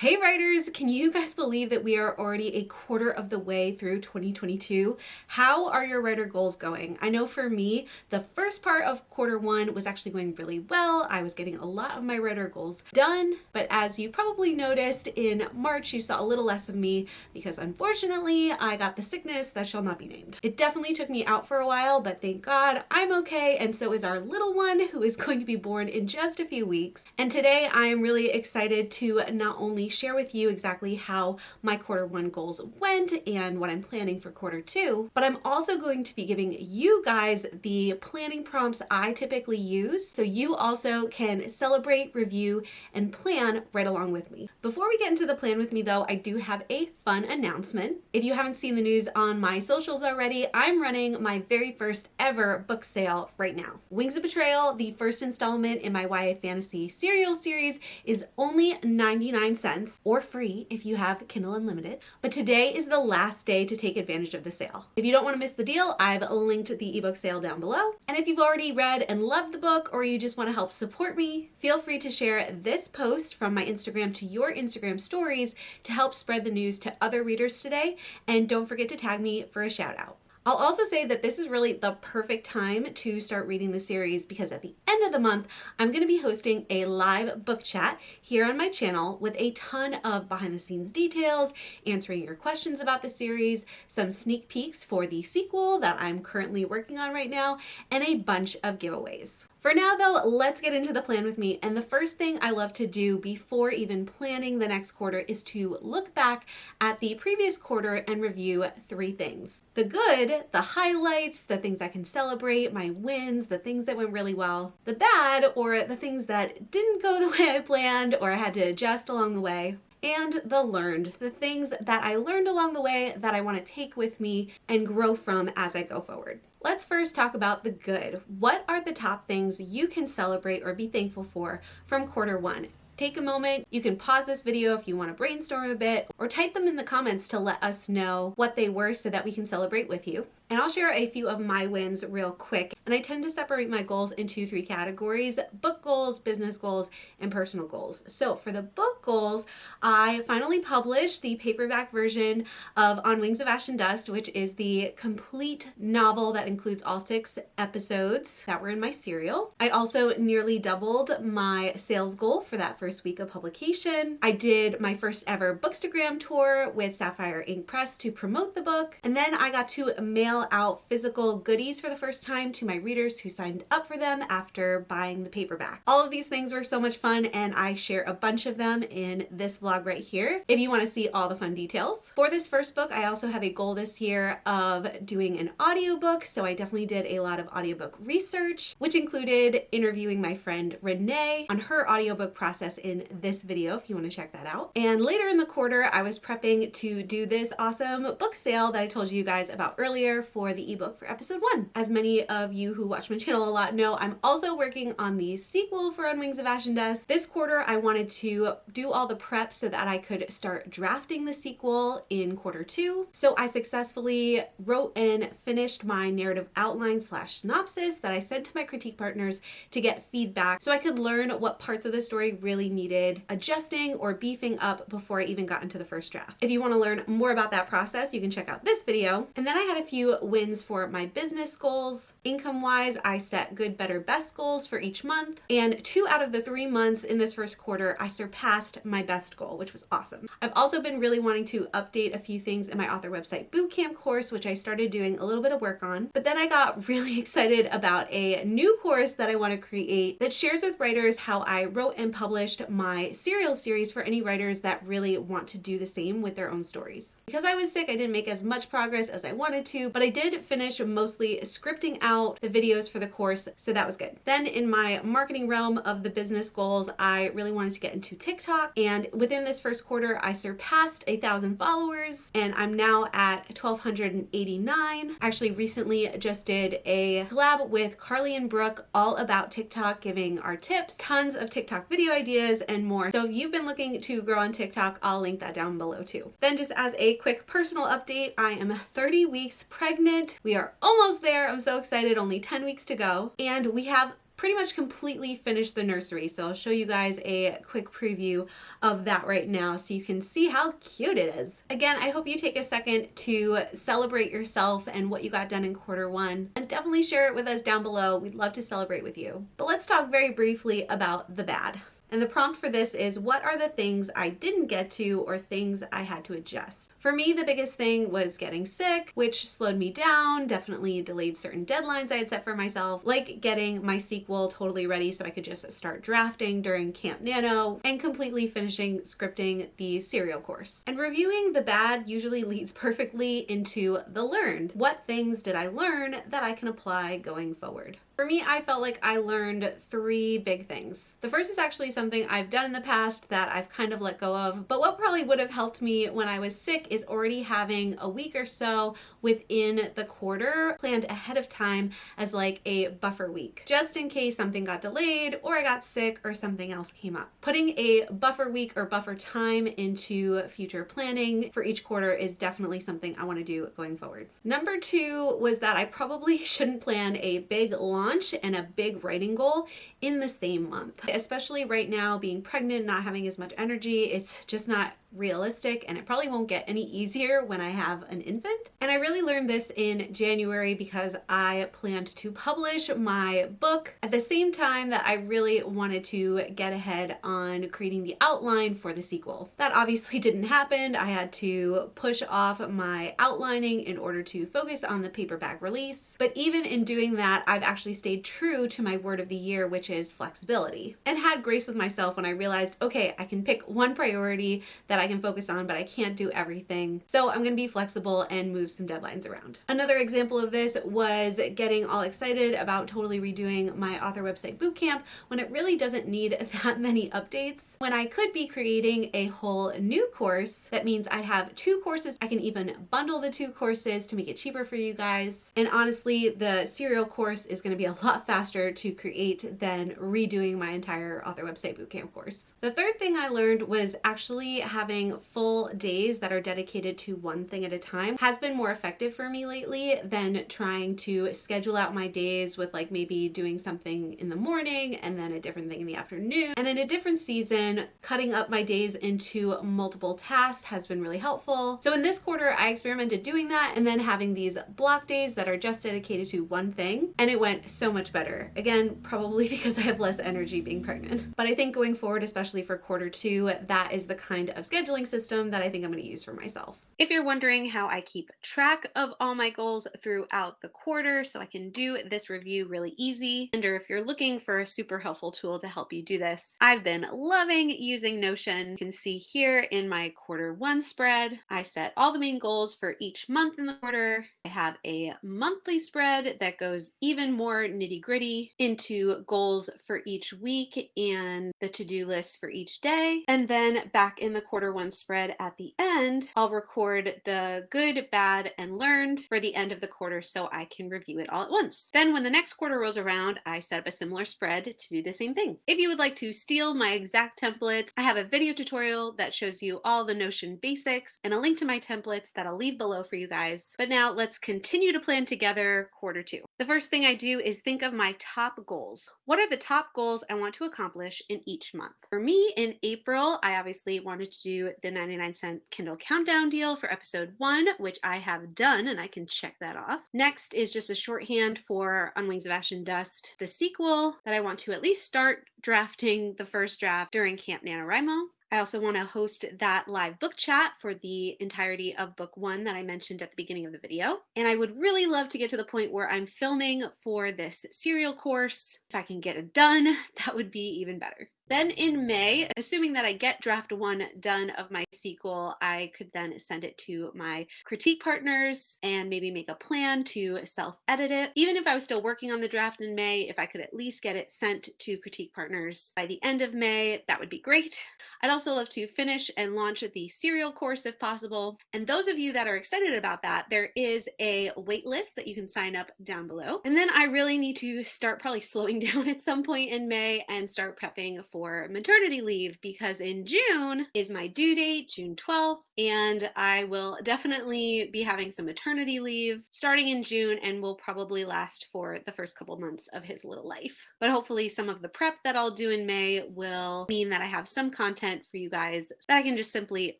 Hey writers, can you guys believe that we are already a quarter of the way through 2022? How are your writer goals going? I know for me, the first part of quarter one was actually going really well. I was getting a lot of my writer goals done, but as you probably noticed in March, you saw a little less of me because unfortunately I got the sickness that shall not be named. It definitely took me out for a while, but thank God I'm okay. And so is our little one who is going to be born in just a few weeks. And today I am really excited to not only share with you exactly how my quarter one goals went and what I'm planning for quarter two, but I'm also going to be giving you guys the planning prompts I typically use so you also can celebrate, review, and plan right along with me. Before we get into the plan with me though, I do have a fun announcement. If you haven't seen the news on my socials already, I'm running my very first ever book sale right now. Wings of Betrayal, the first installment in my YA Fantasy serial series, is only 99 cents or free if you have Kindle Unlimited. But today is the last day to take advantage of the sale. If you don't want to miss the deal, I've linked the ebook sale down below. And if you've already read and loved the book or you just want to help support me, feel free to share this post from my Instagram to your Instagram stories to help spread the news to other readers today. And don't forget to tag me for a shout out. I'll also say that this is really the perfect time to start reading the series because at the end of the month, I'm going to be hosting a live book chat here on my channel with a ton of behind the scenes details, answering your questions about the series, some sneak peeks for the sequel that I'm currently working on right now, and a bunch of giveaways. For now though, let's get into the plan with me. And the first thing I love to do before even planning the next quarter is to look back at the previous quarter and review three things. The good, the highlights, the things I can celebrate, my wins, the things that went really well. The bad, or the things that didn't go the way I planned or I had to adjust along the way and the learned, the things that I learned along the way that I want to take with me and grow from as I go forward. Let's first talk about the good. What are the top things you can celebrate or be thankful for from quarter one? Take a moment. You can pause this video if you want to brainstorm a bit or type them in the comments to let us know what they were so that we can celebrate with you. And I'll share a few of my wins real quick. And I tend to separate my goals into three categories, book goals, business goals, and personal goals. So for the book goals, I finally published the paperback version of On Wings of Ash and Dust, which is the complete novel that includes all six episodes that were in my serial. I also nearly doubled my sales goal for that first week of publication. I did my first ever Bookstagram tour with Sapphire Ink Press to promote the book. And then I got to mail out physical goodies for the first time to my readers who signed up for them after buying the paperback. All of these things were so much fun and I share a bunch of them in this vlog right here if you want to see all the fun details. For this first book, I also have a goal this year of doing an audiobook, so I definitely did a lot of audiobook research, which included interviewing my friend Renee on her audiobook process in this video if you want to check that out. And later in the quarter, I was prepping to do this awesome book sale that I told you guys about earlier for the ebook for episode one. As many of you who watch my channel a lot know, I'm also working on the sequel for On Wings of Ash and Dust. This quarter, I wanted to do all the prep so that I could start drafting the sequel in quarter two. So I successfully wrote and finished my narrative outline slash synopsis that I sent to my critique partners to get feedback so I could learn what parts of the story really needed adjusting or beefing up before I even got into the first draft. If you want to learn more about that process, you can check out this video. And then I had a few wins for my business goals. Income wise, I set good, better, best goals for each month. And two out of the three months in this first quarter, I surpassed my best goal, which was awesome. I've also been really wanting to update a few things in my author website bootcamp course, which I started doing a little bit of work on. But then I got really excited about a new course that I want to create that shares with writers how I wrote and published my serial series for any writers that really want to do the same with their own stories. Because I was sick, I didn't make as much progress as I wanted to, but I I did finish mostly scripting out the videos for the course, so that was good. Then in my marketing realm of the business goals, I really wanted to get into TikTok. And within this first quarter, I surpassed a thousand followers and I'm now at 1,289. Actually recently just did a collab with Carly and Brooke all about TikTok, giving our tips, tons of TikTok video ideas and more. So if you've been looking to grow on TikTok, I'll link that down below too. Then just as a quick personal update, I am 30 weeks pregnant. We are almost there. I'm so excited. Only 10 weeks to go. And we have pretty much completely finished the nursery. So I'll show you guys a quick preview of that right now so you can see how cute it is. Again, I hope you take a second to celebrate yourself and what you got done in quarter one and definitely share it with us down below. We'd love to celebrate with you. But let's talk very briefly about the bad. And the prompt for this is what are the things I didn't get to or things I had to adjust? For me, the biggest thing was getting sick, which slowed me down, definitely delayed certain deadlines I had set for myself, like getting my sequel totally ready so I could just start drafting during Camp Nano and completely finishing scripting the serial course. And reviewing the bad usually leads perfectly into the learned. What things did I learn that I can apply going forward? For me, I felt like I learned three big things. The first is actually something I've done in the past that I've kind of let go of, but what probably would have helped me when I was sick is already having a week or so within the quarter planned ahead of time as like a buffer week, just in case something got delayed or I got sick or something else came up. Putting a buffer week or buffer time into future planning for each quarter is definitely something I want to do going forward. Number two was that I probably shouldn't plan a big launch and a big writing goal in the same month, especially right now being pregnant, not having as much energy. It's just not realistic and it probably won't get any easier when I have an infant. And I really learned this in January because I planned to publish my book at the same time that I really wanted to get ahead on creating the outline for the sequel. That obviously didn't happen. I had to push off my outlining in order to focus on the paperback release. But even in doing that, I've actually stayed true to my word of the year, which is flexibility, and had grace with myself when I realized, okay, I can pick one priority that I can focus on, but I can't do everything. So I'm gonna be flexible and move some deadlines around. Another example of this was getting all excited about totally redoing my author website bootcamp when it really doesn't need that many updates. When I could be creating a whole new course, that means I'd have two courses. I can even bundle the two courses to make it cheaper for you guys. And honestly, the serial course is gonna be a lot faster to create than redoing my entire author website bootcamp course. The third thing I learned was actually having having full days that are dedicated to one thing at a time has been more effective for me lately than trying to schedule out my days with like maybe doing something in the morning and then a different thing in the afternoon. And in a different season, cutting up my days into multiple tasks has been really helpful. So in this quarter, I experimented doing that and then having these block days that are just dedicated to one thing. And it went so much better. Again, probably because I have less energy being pregnant. But I think going forward, especially for quarter two, that is the kind of scheduling system that I think I'm going to use for myself. If you're wondering how I keep track of all my goals throughout the quarter so I can do this review really easy, and or if you're looking for a super helpful tool to help you do this, I've been loving using Notion. You can see here in my quarter one spread, I set all the main goals for each month in the quarter. I have a monthly spread that goes even more nitty gritty into goals for each week and the to-do list for each day. And then back in the quarter one spread at the end, I'll record record the good, bad, and learned for the end of the quarter so I can review it all at once. Then when the next quarter rolls around, I set up a similar spread to do the same thing. If you would like to steal my exact templates, I have a video tutorial that shows you all the Notion basics and a link to my templates that I'll leave below for you guys. But now let's continue to plan together quarter two. The first thing I do is think of my top goals. What are the top goals I want to accomplish in each month? For me, in April, I obviously wanted to do the 99 cent Kindle countdown deal for episode one, which I have done and I can check that off. Next is just a shorthand for On Wings of Ash and Dust, the sequel that I want to at least start drafting the first draft during Camp NaNoWriMo. I also want to host that live book chat for the entirety of book one that I mentioned at the beginning of the video. And I would really love to get to the point where I'm filming for this serial course. If I can get it done, that would be even better. Then in May, assuming that I get draft one done of my sequel, I could then send it to my critique partners and maybe make a plan to self-edit it. Even if I was still working on the draft in May, if I could at least get it sent to critique partners by the end of May, that would be great. I'd also love to finish and launch the serial course if possible. And those of you that are excited about that, there is a wait list that you can sign up down below. And then I really need to start probably slowing down at some point in May and start prepping for for maternity leave because in June is my due date, June 12th, and I will definitely be having some maternity leave starting in June and will probably last for the first couple months of his little life. But hopefully some of the prep that I'll do in May will mean that I have some content for you guys that I can just simply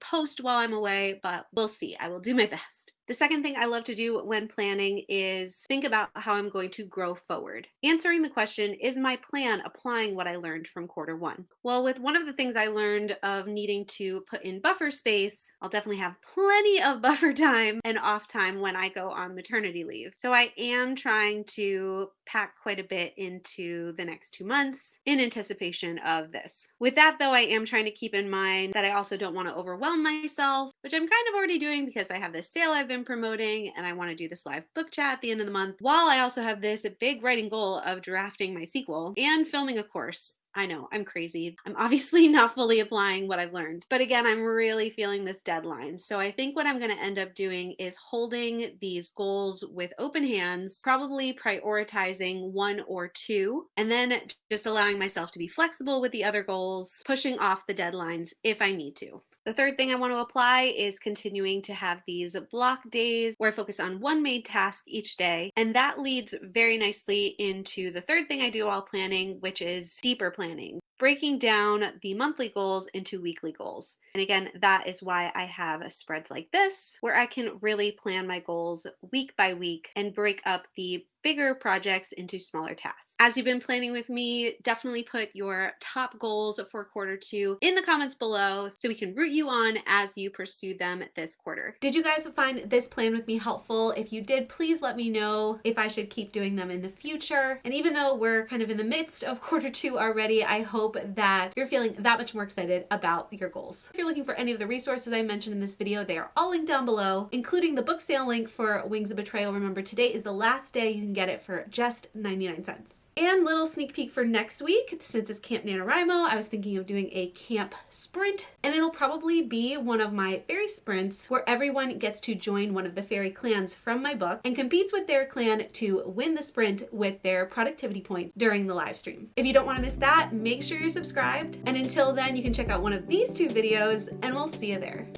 post while I'm away, but we'll see. I will do my best. The second thing I love to do when planning is think about how I'm going to grow forward. Answering the question, is my plan applying what I learned from quarter one? Well, with one of the things I learned of needing to put in buffer space, I'll definitely have plenty of buffer time and off time when I go on maternity leave. So I am trying to pack quite a bit into the next two months in anticipation of this. With that though, I am trying to keep in mind that I also don't want to overwhelm myself, which I'm kind of already doing because I have this sale I've been promoting and I want to do this live book chat at the end of the month while I also have this big writing goal of drafting my sequel and filming a course. I know, I'm crazy. I'm obviously not fully applying what I've learned. But again, I'm really feeling this deadline. So I think what I'm going to end up doing is holding these goals with open hands, probably prioritizing one or two, and then just allowing myself to be flexible with the other goals, pushing off the deadlines if I need to. The third thing I want to apply is continuing to have these block days where I focus on one main task each day. And that leads very nicely into the third thing I do while planning, which is deeper planning breaking down the monthly goals into weekly goals. And again, that is why I have spreads like this, where I can really plan my goals week by week and break up the bigger projects into smaller tasks. As you've been planning with me, definitely put your top goals for quarter two in the comments below so we can root you on as you pursue them this quarter. Did you guys find this plan with me helpful? If you did, please let me know if I should keep doing them in the future. And even though we're kind of in the midst of quarter two already, I hope that you're feeling that much more excited about your goals. If you're looking for any of the resources I mentioned in this video, they are all linked down below, including the book sale link for Wings of Betrayal. Remember, today is the last day you can get it for just 99 cents. And little sneak peek for next week, since it's Camp NaNoWriMo, I was thinking of doing a camp sprint, and it'll probably be one of my fairy sprints where everyone gets to join one of the fairy clans from my book and competes with their clan to win the sprint with their productivity points during the live stream. If you don't want to miss that, make sure you're subscribed, and until then, you can check out one of these two videos, and we'll see you there.